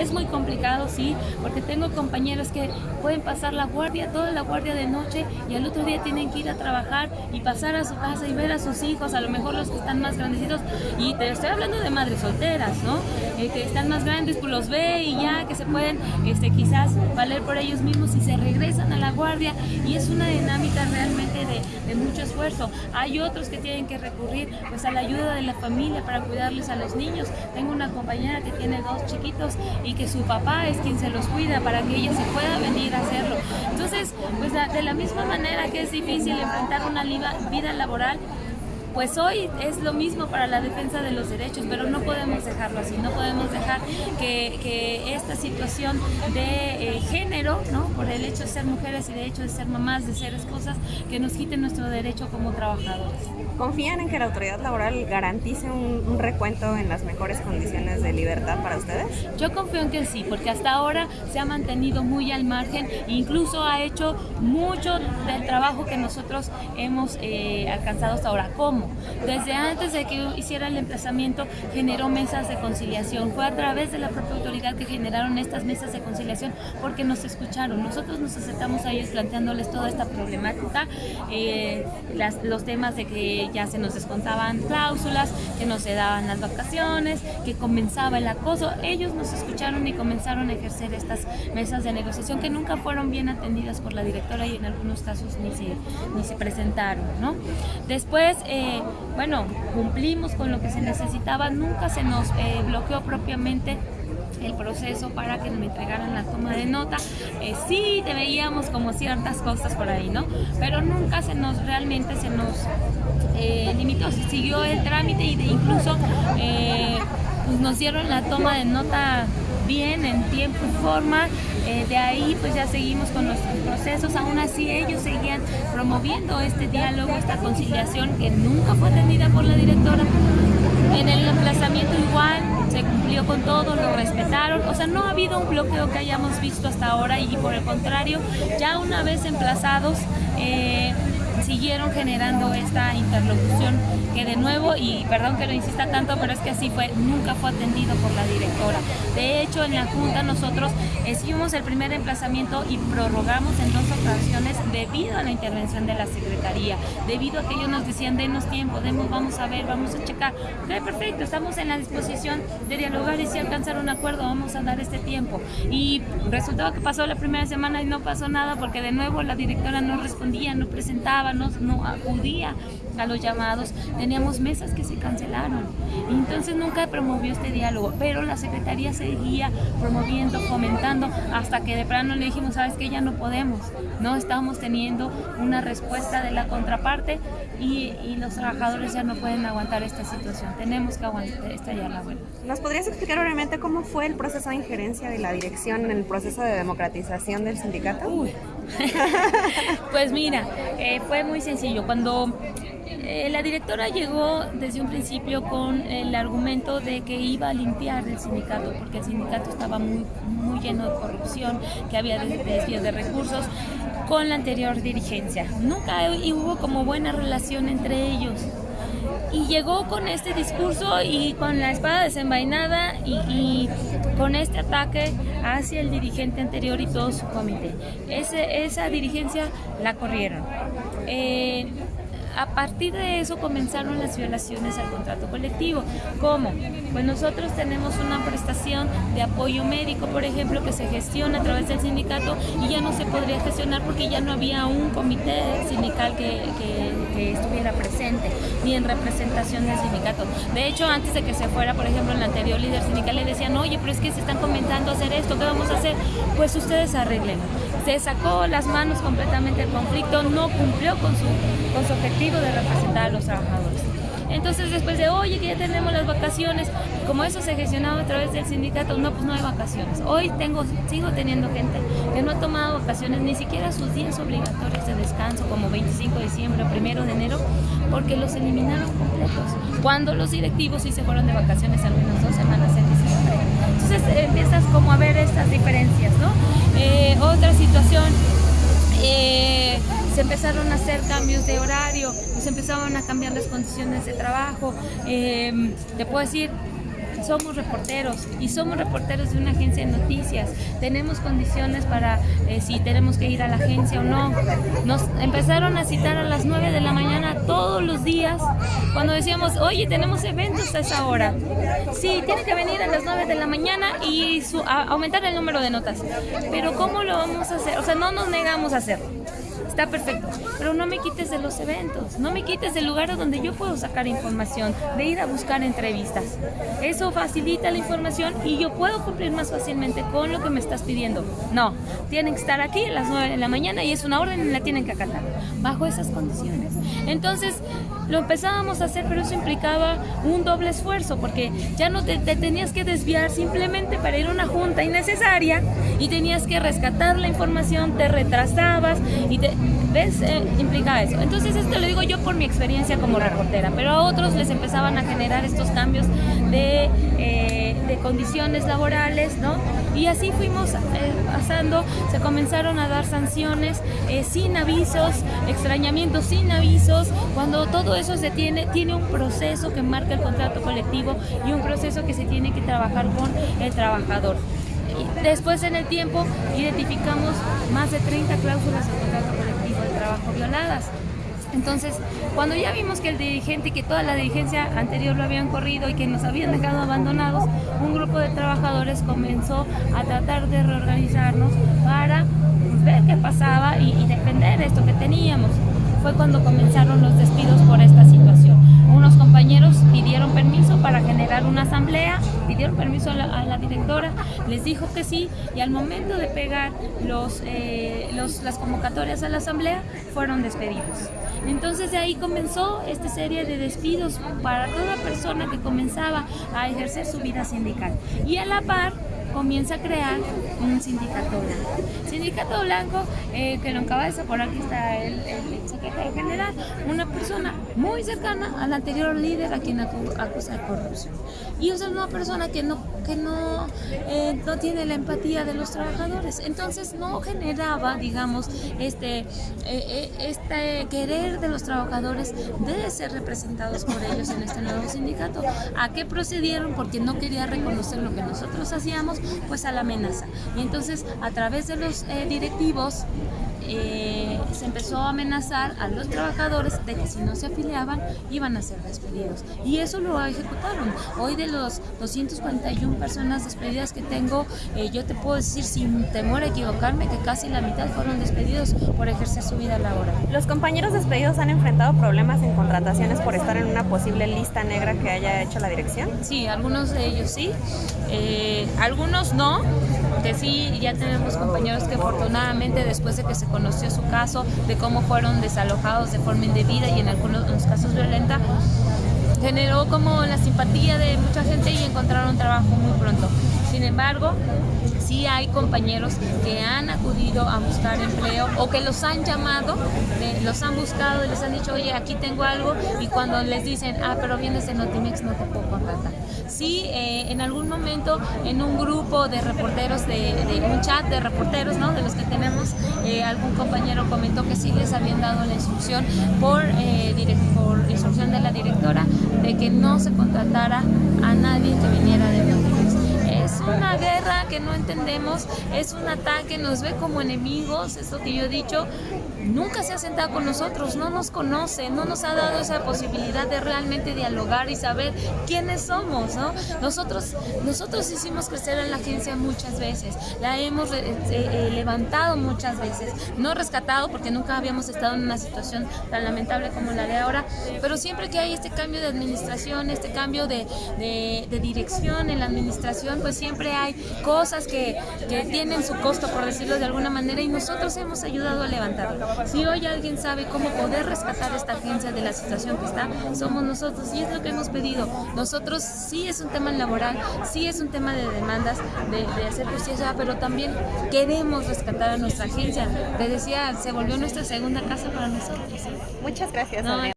Es muy complicado, sí, porque tengo compañeros que pueden pasar la guardia, toda la guardia de noche y al otro día tienen que ir a trabajar y pasar a su casa y ver a sus hijos, a lo mejor los que están más grandecitos. Y te estoy hablando de madres solteras, ¿no? Eh, que están más grandes, pues los ve y ya que se pueden este, quizás valer por ellos mismos y se regresan a la guardia y es una dinámica realmente de, de mucho esfuerzo. Hay otros que tienen que recurrir pues a la ayuda de la familia para cuidarles a los niños. Tengo una compañera que tiene dos chiquitos y que su papá es quien se los cuida para que ella se pueda venir a hacerlo. Entonces, pues de la misma manera que es difícil enfrentar una vida laboral, pues hoy es lo mismo para la defensa de los derechos, pero no podemos dejarlo así, no podemos dejar que, esta situación de eh, género, ¿no? por el hecho de ser mujeres y de hecho de ser mamás, de ser esposas, que nos quiten nuestro derecho como trabajadores. ¿Confían en que la autoridad laboral garantice un, recuento en las mejores condiciones de libertad para ustedes? Yo confío en que sí, porque hasta ahora se ha mantenido muy al margen, incluso ha hecho mucho del trabajo que nosotros hemos eh, alcanzado hasta ahora. ¿Cómo? Desde antes de que hiciera el emplazamiento generó mesas de conciliación. Fue a través de la propia autoridad que generaron estas mesas de conciliación porque nos escucharon. Nosotros nos aceptamos a ellos planteándoles toda esta problemática, eh, los temas de que ya se nos descontaban cláusulas, que no se daban las vacaciones, que comenzaba el acoso. Ellos nos escucharon y comenzaron a ejercer estas mesas de negociación que nunca fueron bien atendidas por la directora y en algunos casos ni se, ni se presentaron. ¿no? Después, eh, bueno, cumplimos con lo que se necesitaba, nunca se nos eh, bloqueó propiamente el proceso para que me entregaran la toma de nota. Eh, sí te veíamos como ciertas cosas por ahí, ¿no? Pero nunca se nos, realmente se nos eh, limitó, se siguió el trámite de incluso pues nos dieron la toma de nota bien, en tiempo y forma. Eh, de ahí pues ya seguimos con los procesos, aún así ellos seguían promoviendo este diálogo, esta conciliación que nunca fue atendida por la directora. En el emplazamiento igual se cumplió con todo, lo respetaron, o sea, no ha habido un bloqueo que hayamos visto hasta ahora y por el contrario, ya una vez emplazados, eh, siguieron generando esta interlocución que de nuevo, y perdón que lo insista tanto, pero es que así fue, nunca fue atendido por la directora. De hecho, en la Junta nosotros hicimos el primer emplazamiento y prorrogamos en dos ocasiones debido a la intervención de la Secretaría, debido a que ellos nos decían, denos tiempo, demos, vamos a ver, vamos a checar. Ok, perfecto, estamos en la disposición de dialogar y si alcanzar un acuerdo, vamos a dar este tiempo. Y resultó que pasó la primera semana y no pasó nada porque de nuevo la directora no respondía, no presentaba, no, acudía los llamados, teníamos mesas que se cancelaron. Entonces nunca promovió este diálogo, pero la Secretaría seguía promoviendo, fomentando, hasta que de plano le dijimos, sabes que ya no podemos, no estamos teniendo una respuesta de la contraparte y, los trabajadores ya no pueden aguantar esta situación, tenemos que aguantar, esta ya la buena. ¿Nos podrías explicar brevemente cómo fue el proceso de injerencia de la dirección en el proceso de democratización del sindicato? pues mira, eh, fue muy sencillo. Cuando eh, la directora llegó desde un principio con el argumento de que iba a limpiar el sindicato, porque el sindicato estaba muy, muy lleno de corrupción, que había desvíos de recursos con la anterior dirigencia. Nunca hubo como buena relación entre ellos y llegó con este discurso y con la espada desenvainada y, con este ataque hacia el dirigente anterior y todo su comité. esa dirigencia la corrieron. Eh, a partir de eso comenzaron las violaciones al contrato colectivo. ¿Cómo? Pues nosotros tenemos una prestación de apoyo médico, por ejemplo, que se gestiona a través del sindicato y ya no se podría gestionar porque ya no había un comité sindical que, estuviera presente, ni en representación del sindicato. De hecho, antes de que se fuera, por ejemplo, el anterior líder sindical le decían, oye, pero es que se están comentando hacer esto, ¿qué vamos a hacer? Pues ustedes arreglen. Se sacó las manos completamente el conflicto, no cumplió con su, con su objetivo de representar a los trabajadores. Entonces después de, oye, que ya tenemos las vacaciones, como eso se gestionaba a través del sindicato, no, pues no hay vacaciones. Hoy tengo, sigo teniendo gente que no ha tomado vacaciones, ni siquiera sus días obligatorios de descanso, como 25 de diciembre o 1 de enero, porque los eliminaron completos. Cuando los directivos sí se fueron de vacaciones al menos dos semanas en diciembre. Entonces empiezas como a ver estas diferencias, ¿no? Eh, otra situación... Se empezaron a hacer cambios de horario, se empezaban a cambiar las condiciones de trabajo. Em, te puedo decir, somos reporteros y somos reporteros de una agencia de noticias. Tenemos condiciones para eh, si tenemos que ir a la agencia o no. Nos empezaron a citar a las 9 de la mañana todos los días cuando decíamos, oye, tenemos eventos a esa hora. Sí, tiene que venir a las 9 de la mañana y aumentar el número de notas. Pero ¿cómo lo vamos a hacer? O sea, no nos negamos a hacerlo está perfecto. Pero no me quites de los eventos, no me quites del lugar donde yo puedo sacar información, de ir a buscar entrevistas. Eso facilita la información y yo puedo cumplir más fácilmente con lo que me estás pidiendo. No, tienen que estar aquí a las 9 de la mañana y es una orden y la tienen que acatar, bajo esas condiciones. Entonces, lo empezábamos a hacer, pero eso implicaba un doble esfuerzo, porque ya no te, tenías que desviar simplemente para ir a una junta innecesaria y tenías que rescatar la información, te retrasabas y te, ¿ves? Eh, implica eso. Entonces esto lo digo yo por mi experiencia como reportera, pero a otros les empezaban a generar estos cambios de, eh, de condiciones laborales, ¿no? Y así fuimos eh, pasando, se comenzaron a dar sanciones sin avisos, extrañamientos sin avisos, cuando todo eso se tiene, tiene un proceso que marca el contrato colectivo y un proceso que se tiene que trabajar con el trabajador. Después en el tiempo identificamos más de 30 cláusulas del contrato colectivo de trabajo violadas. Entonces, cuando ya vimos que el dirigente y que toda la dirigencia anterior lo habían corrido y que nos habían dejado abandonados, un grupo de trabajadores comenzó a tratar de reorganizarnos para ver qué pasaba y, defender esto que teníamos. Fue cuando comenzaron los despidos por esta situación. Unos compañeros pidieron permiso para generar una asamblea pidieron permiso a la, directora, les dijo que sí y al momento de pegar los, eh, las convocatorias a la asamblea fueron despedidos. Entonces de ahí comenzó esta serie de despidos para toda persona que comenzaba a ejercer su vida sindical. Y a la par comienza a crear un sindicato blanco. Sindicato blanco eh, que lo encabeza, por aquí está el, secretario general, una persona muy cercana al anterior líder a quien acusa de corrupción. Y es una persona que no, no, eh, no tiene la empatía de los trabajadores. Entonces no generaba, digamos, este, eh, este querer de los trabajadores de ser representados por ellos en este nuevo sindicato. ¿A qué procedieron? Porque no quería reconocer lo que nosotros hacíamos pues a la amenaza. Y entonces a través de los eh, directivos eh, se empezó a amenazar a los trabajadores de que si no se afiliaban iban a ser despedidos. Y eso lo ejecutaron. Hoy de los 241 personas despedidas que tengo, eh, yo te puedo decir sin temor a equivocarme que casi la mitad fueron despedidos por ejercer su vida laboral. ¿Los compañeros despedidos han enfrentado problemas en contrataciones por estar en una posible lista negra que haya hecho la dirección? Sí, algunos de ellos sí, eh, algunos no, que sí, ya tenemos compañeros que afortunadamente después de que se conoció su caso, de cómo fueron desalojados de forma indebida y en algunos casos violenta, generó como la simpatía de mucha gente y encontraron trabajo muy pronto. Sin embargo, sí hay compañeros que han acudido a buscar empleo o que los han llamado, los han buscado y les han dicho, oye, aquí tengo algo y cuando les dicen, ah, pero vienes de Notimex, no te puedo contratar. Sí, eh, en algún momento en un grupo de reporteros, de, un chat de reporteros, ¿no? De los que tenemos, eh, algún compañero comentó que sí les habían dado la instrucción por, eh, por instrucción de la directora de que no se contratara a nadie que viniera de Notimex que no entendemos, es un ataque, nos ve como enemigos, es lo que yo he dicho, nunca se ha sentado con nosotros, no nos conoce, no nos ha dado esa posibilidad de realmente dialogar y saber quiénes somos, ¿no? Nosotros, nosotros hicimos crecer a la agencia muchas veces, la hemos eh, eh, levantado muchas veces, no rescatado porque nunca habíamos estado en una situación tan lamentable como la de ahora, pero siempre que hay este cambio de administración, este cambio de, de dirección en la administración, pues siempre hay cosas que, que tienen su costo, por decirlo de alguna manera, y nosotros hemos ayudado a levantarlo. Si hoy alguien sabe cómo poder rescatar esta agencia de la situación que está, somos nosotros y es lo que hemos pedido. Nosotros sí es un tema laboral, sí es un tema de demandas, de, de hacer justicia, pero también queremos rescatar a nuestra agencia. Te decía, se volvió nuestra segunda casa para nosotros. Muchas gracias.